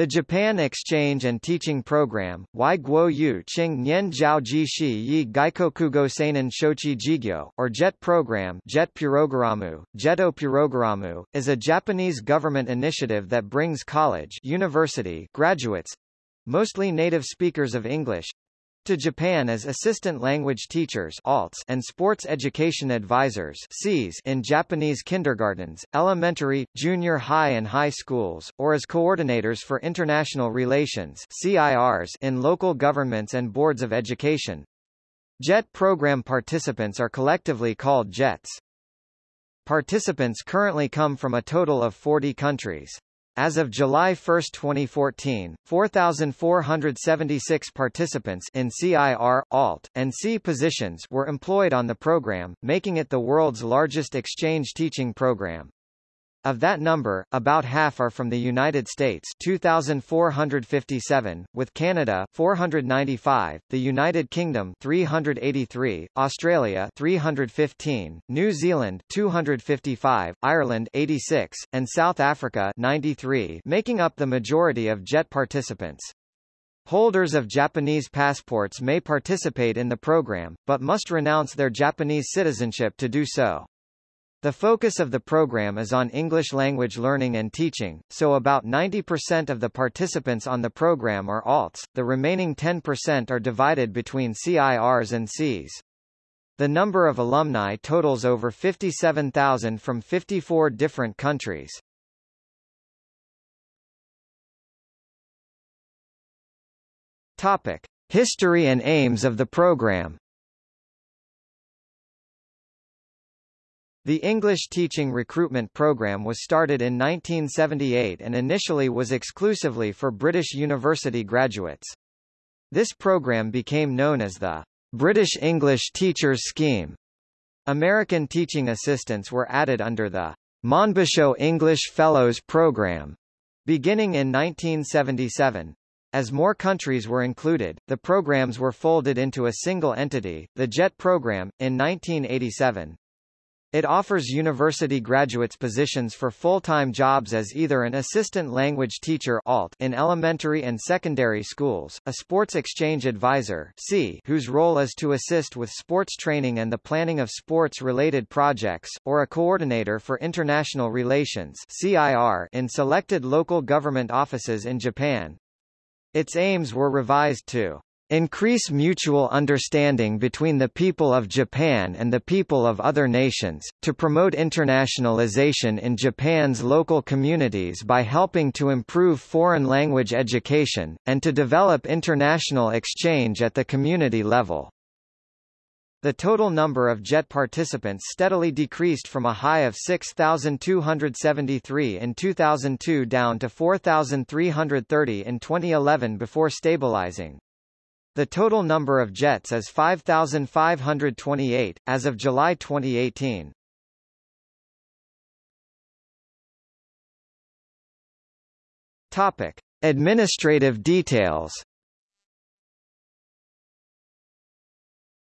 The Japan Exchange and Teaching Program, Wai Guo Yu Qing Nian Jiao Ji Shi Yi Gaikokugo Seinen Shochi Jigyo, or JET Program JET Purogaramu, JETO Purogaramu, is a Japanese government initiative that brings college university graduates—mostly native speakers of English, to Japan as assistant language teachers ALTs and sports education advisors in Japanese kindergartens, elementary, junior high and high schools, or as coordinators for international relations in local governments and boards of education. JET program participants are collectively called JETs. Participants currently come from a total of 40 countries. As of July 1, 2014, 4,476 participants in CIR, ALT, and SEA positions were employed on the program, making it the world's largest exchange teaching program. Of that number, about half are from the United States 2,457, with Canada 495, the United Kingdom 383, Australia 315, New Zealand 255, Ireland 86, and South Africa 93 making up the majority of JET participants. Holders of Japanese passports may participate in the program, but must renounce their Japanese citizenship to do so. The focus of the program is on English language learning and teaching, so about 90% of the participants on the program are ALTs, the remaining 10% are divided between CIRs and SEAs. The number of alumni totals over 57,000 from 54 different countries. Topic: History and aims of the program. The English Teaching Recruitment Programme was started in 1978 and initially was exclusively for British university graduates. This program became known as the British English Teachers Scheme. American teaching assistants were added under the Monbusho English Fellows Program, beginning in 1977. As more countries were included, the programs were folded into a single entity, the JET program, in 1987. It offers university graduates positions for full-time jobs as either an assistant language teacher ALT in elementary and secondary schools, a sports exchange advisor SEA whose role is to assist with sports training and the planning of sports-related projects, or a coordinator for international relations CIR in selected local government offices in Japan. Its aims were revised to increase mutual understanding between the people of Japan and the people of other nations, to promote internationalization in Japan's local communities by helping to improve foreign language education, and to develop international exchange at the community level. The total number of JET participants steadily decreased from a high of 6,273 in 2002 down to 4,330 in 2011 before stabilizing. The total number of jets is 5,528, as of July 2018. Topic. Administrative details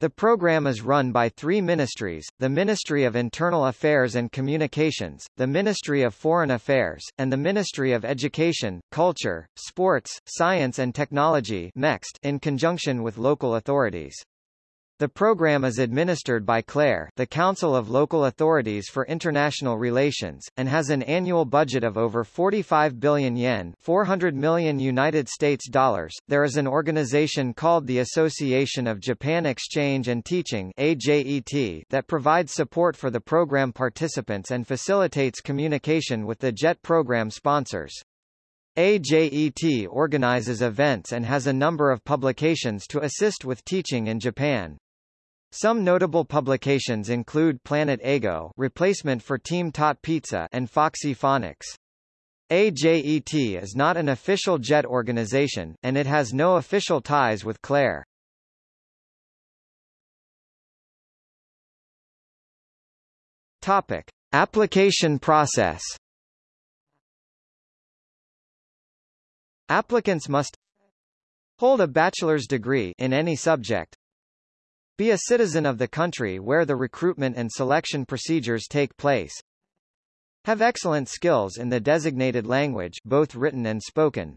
The program is run by three ministries, the Ministry of Internal Affairs and Communications, the Ministry of Foreign Affairs, and the Ministry of Education, Culture, Sports, Science and Technology in conjunction with local authorities. The program is administered by CLAIR the Council of Local Authorities for International Relations, and has an annual budget of over 45 billion yen 400 million United States dollars. There is an organization called the Association of Japan Exchange and Teaching AJET that provides support for the program participants and facilitates communication with the JET program sponsors. AJET organizes events and has a number of publications to assist with teaching in Japan. Some notable publications include Planet Eigo replacement for Team Taught Pizza and Foxy Phonics. AJET is not an official JET organization, and it has no official ties with CLAIR. Topic. Application process Applicants must hold a bachelor's degree in any subject, be a citizen of the country where the recruitment and selection procedures take place. Have excellent skills in the designated language both written and spoken.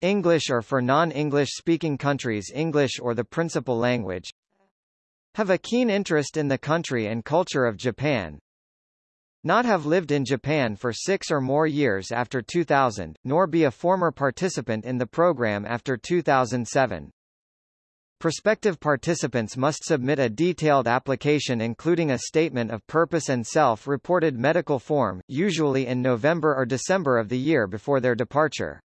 English or for non-English speaking countries English or the principal language have a keen interest in the country and culture of Japan, not have lived in Japan for six or more years after 2000, nor be a former participant in the program after 2007. Prospective participants must submit a detailed application including a statement of purpose and self-reported medical form, usually in November or December of the year before their departure.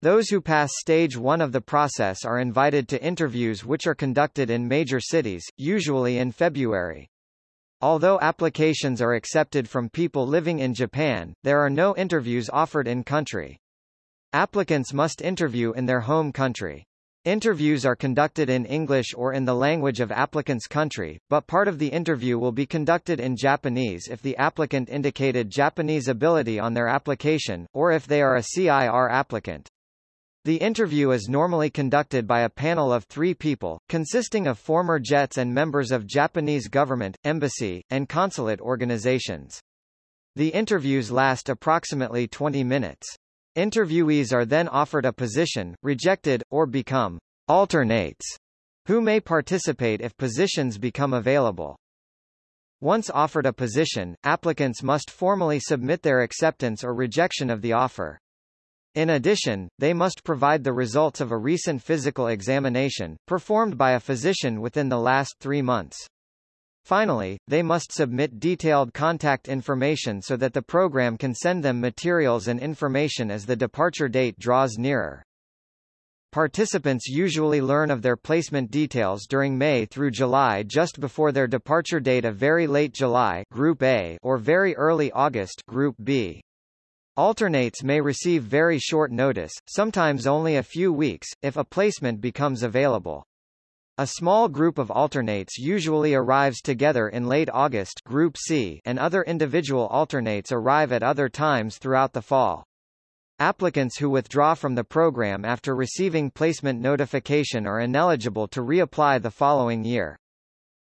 Those who pass stage 1 of the process are invited to interviews which are conducted in major cities, usually in February. Although applications are accepted from people living in Japan, there are no interviews offered in country. Applicants must interview in their home country. Interviews are conducted in English or in the language of applicant's country, but part of the interview will be conducted in Japanese if the applicant indicated Japanese ability on their application, or if they are a CIR applicant. The interview is normally conducted by a panel of three people, consisting of former JETs and members of Japanese government, embassy, and consulate organizations. The interviews last approximately 20 minutes. Interviewees are then offered a position, rejected, or become alternates, who may participate if positions become available. Once offered a position, applicants must formally submit their acceptance or rejection of the offer. In addition, they must provide the results of a recent physical examination, performed by a physician within the last three months. Finally, they must submit detailed contact information so that the program can send them materials and information as the departure date draws nearer. Participants usually learn of their placement details during May through July just before their departure date of very late July Group A or very early August Group B. Alternates may receive very short notice, sometimes only a few weeks, if a placement becomes available. A small group of alternates usually arrives together in late August Group C and other individual alternates arrive at other times throughout the fall. Applicants who withdraw from the program after receiving placement notification are ineligible to reapply the following year.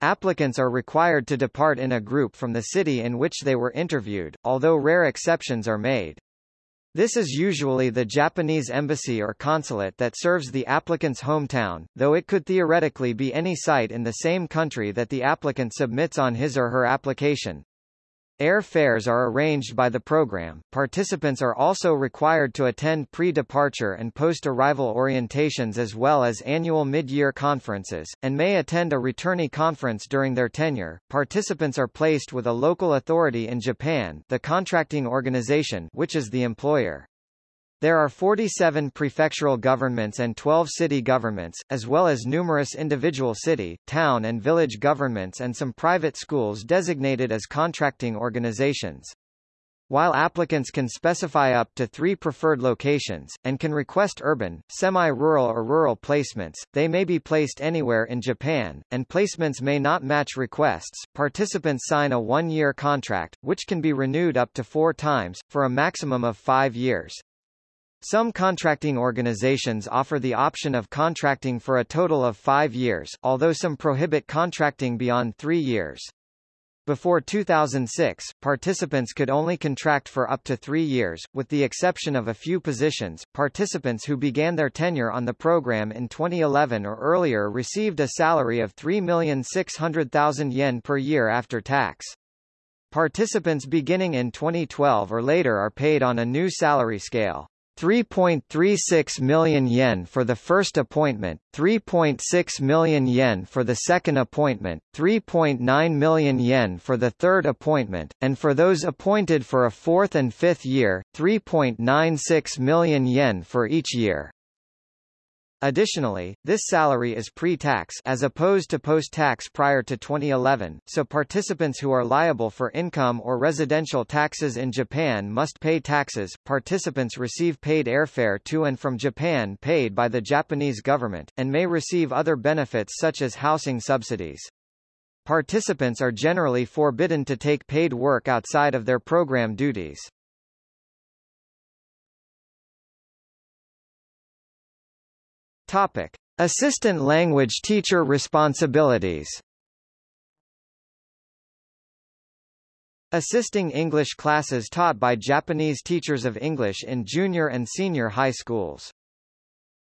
Applicants are required to depart in a group from the city in which they were interviewed, although rare exceptions are made. This is usually the Japanese embassy or consulate that serves the applicant's hometown, though it could theoretically be any site in the same country that the applicant submits on his or her application. Air fares are arranged by the program. Participants are also required to attend pre-departure and post-arrival orientations as well as annual mid-year conferences, and may attend a returnee conference during their tenure. Participants are placed with a local authority in Japan, the contracting organization, which is the employer. There are 47 prefectural governments and 12 city governments, as well as numerous individual city, town and village governments and some private schools designated as contracting organizations. While applicants can specify up to three preferred locations, and can request urban, semi-rural or rural placements, they may be placed anywhere in Japan, and placements may not match requests. Participants sign a one-year contract, which can be renewed up to four times, for a maximum of five years. Some contracting organizations offer the option of contracting for a total of five years, although some prohibit contracting beyond three years. Before 2006, participants could only contract for up to three years, with the exception of a few positions. Participants who began their tenure on the program in 2011 or earlier received a salary of 3,600,000 yen per year after tax. Participants beginning in 2012 or later are paid on a new salary scale. 3.36 million yen for the first appointment, 3.6 million yen for the second appointment, 3.9 million yen for the third appointment, and for those appointed for a fourth and fifth year, 3.96 million yen for each year. Additionally, this salary is pre-tax as opposed to post-tax prior to 2011, so participants who are liable for income or residential taxes in Japan must pay taxes. Participants receive paid airfare to and from Japan paid by the Japanese government, and may receive other benefits such as housing subsidies. Participants are generally forbidden to take paid work outside of their program duties. Topic: Assistant language teacher responsibilities. Assisting English classes taught by Japanese teachers of English in junior and senior high schools.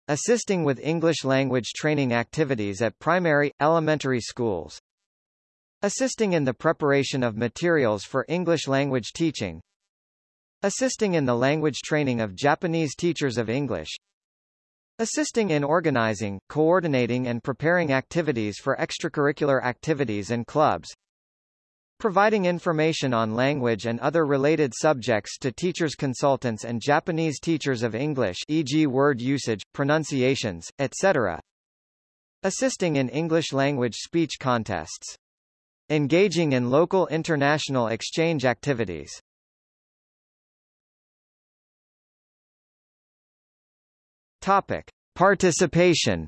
assisting with English language training activities at primary, elementary schools, assisting in the preparation of materials for English language teaching, assisting in the language training of Japanese teachers of English, assisting in organizing, coordinating and preparing activities for extracurricular activities and clubs, providing information on language and other related subjects to teachers consultants and Japanese teachers of English e.g. word usage, pronunciations, etc. Assisting in English language speech contests. Engaging in local international exchange activities. Topic. Participation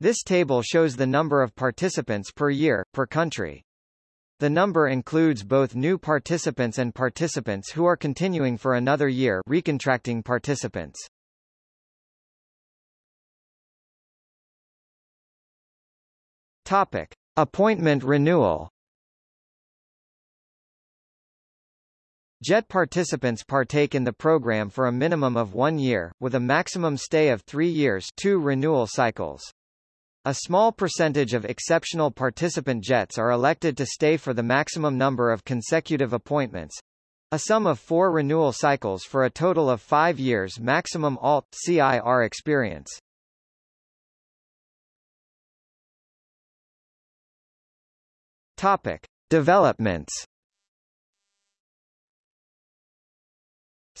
This table shows the number of participants per year, per country. The number includes both new participants and participants who are continuing for another year recontracting participants. Topic. Appointment renewal JET participants partake in the program for a minimum of one year, with a maximum stay of three years two renewal cycles. A small percentage of exceptional participant JETs are elected to stay for the maximum number of consecutive appointments, a sum of four renewal cycles for a total of five years maximum ALT-CIR experience. Topic. Developments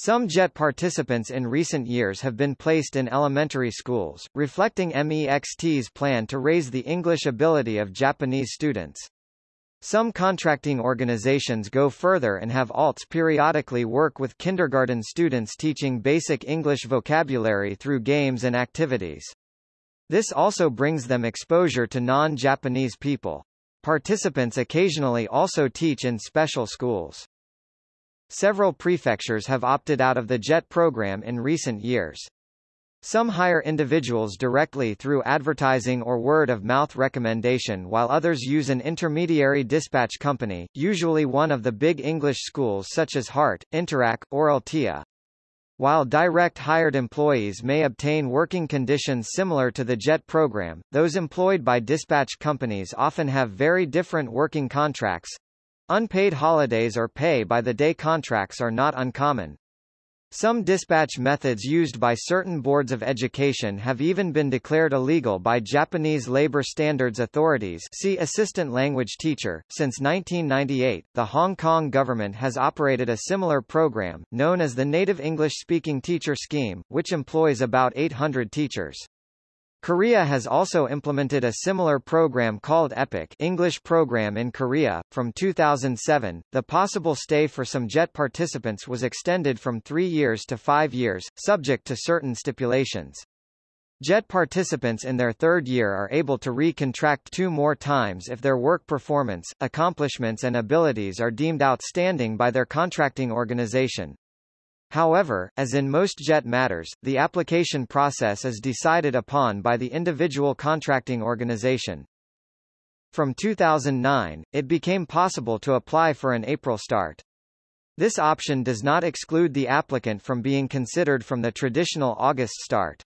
Some JET participants in recent years have been placed in elementary schools, reflecting MEXT's plan to raise the English ability of Japanese students. Some contracting organizations go further and have ALTs periodically work with kindergarten students teaching basic English vocabulary through games and activities. This also brings them exposure to non-Japanese people. Participants occasionally also teach in special schools. Several prefectures have opted out of the JET program in recent years. Some hire individuals directly through advertising or word-of-mouth recommendation while others use an intermediary dispatch company, usually one of the big English schools such as Heart, Interac, or Altia. While direct hired employees may obtain working conditions similar to the JET program, those employed by dispatch companies often have very different working contracts, Unpaid holidays or pay-by-the-day contracts are not uncommon. Some dispatch methods used by certain boards of education have even been declared illegal by Japanese labor standards authorities see assistant language teacher. Since 1998, the Hong Kong government has operated a similar program, known as the Native English-Speaking Teacher Scheme, which employs about 800 teachers. Korea has also implemented a similar program called EPIK English Program in Korea. From 2007, the possible stay for some JET participants was extended from three years to five years, subject to certain stipulations. JET participants in their third year are able to re-contract two more times if their work performance, accomplishments and abilities are deemed outstanding by their contracting organization. However, as in most JET matters, the application process is decided upon by the individual contracting organization. From 2009, it became possible to apply for an April start. This option does not exclude the applicant from being considered from the traditional August start.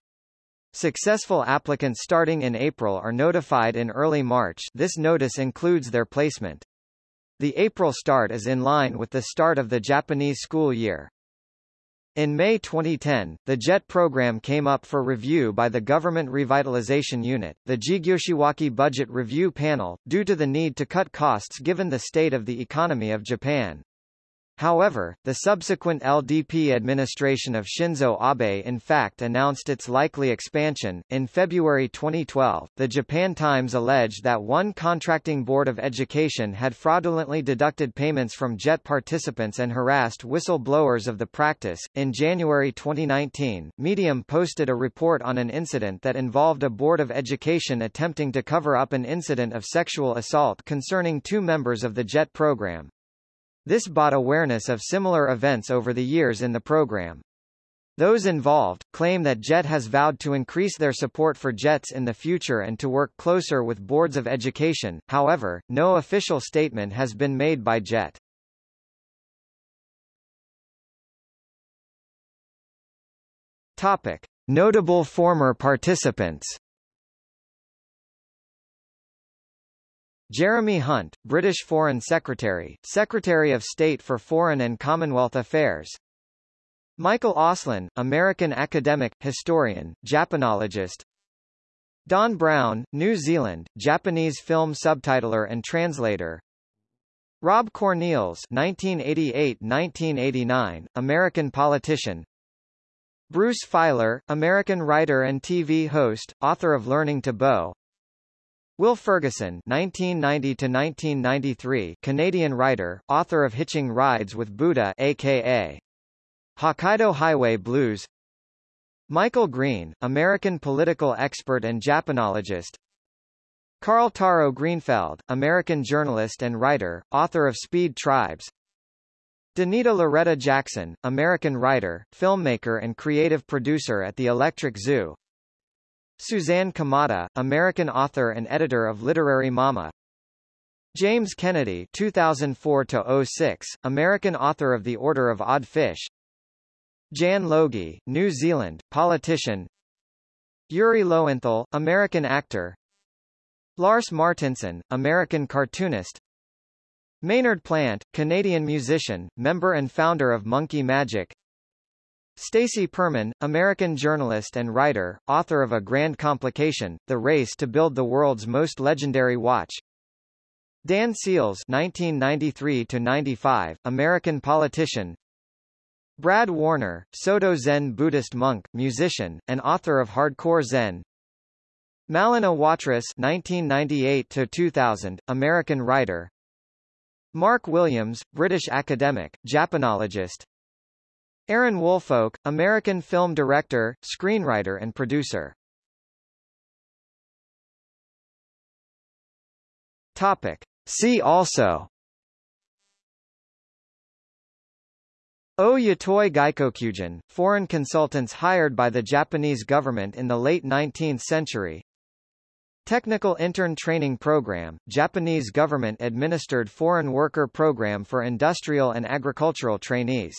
Successful applicants starting in April are notified in early March this notice includes their placement. The April start is in line with the start of the Japanese school year. In May 2010, the JET program came up for review by the Government Revitalization Unit, the Jigyoshiwake Budget Review Panel, due to the need to cut costs given the state of the economy of Japan. However, the subsequent LDP administration of Shinzo Abe in fact announced its likely expansion. In February 2012, the Japan Times alleged that one contracting board of education had fraudulently deducted payments from JET participants and harassed whistleblowers of the practice. In January 2019, Medium posted a report on an incident that involved a board of education attempting to cover up an incident of sexual assault concerning two members of the JET program. This brought awareness of similar events over the years in the program. Those involved, claim that JET has vowed to increase their support for JETs in the future and to work closer with boards of education, however, no official statement has been made by JET. Topic. Notable former participants Jeremy Hunt, British Foreign Secretary, Secretary of State for Foreign and Commonwealth Affairs. Michael Auslin, American academic, historian, Japanologist. Don Brown, New Zealand, Japanese film subtitler and translator. Rob Cornilles 1988-1989, American politician. Bruce Feiler, American writer and TV host, author of Learning to Bow Will Ferguson 1990-1993, Canadian writer, author of Hitching Rides with Buddha aka Hokkaido Highway Blues. Michael Green, American political expert and Japanologist. Carl Taro Greenfeld, American journalist and writer, author of Speed Tribes. Danita Loretta Jackson, American writer, filmmaker and creative producer at the Electric Zoo Suzanne Kamata, American author and editor of Literary Mama. James Kennedy 2004-06, American author of The Order of Odd Fish. Jan Logie, New Zealand, politician. Yuri Lowenthal, American actor. Lars Martinson, American cartoonist. Maynard Plant, Canadian musician, member and founder of Monkey Majik Stacy Perman, American journalist and writer, author of A Grand Complication, The Race to Build the World's Most Legendary Watch. Dan Seals 1993-95, American politician. Brad Warner, Soto Zen Buddhist monk, musician, and author of Hardcore Zen. Malin Awatris 1998-2000, American writer. Mark Williams, British academic, Japanologist Aaron Woolfolk, American film director, screenwriter and producer Topic. See also O Yatoi Gaikokujin, foreign consultants hired by the Japanese government in the late 19th century. Technical Intern Training Program, Japanese government-administered foreign worker program for industrial and agricultural trainees.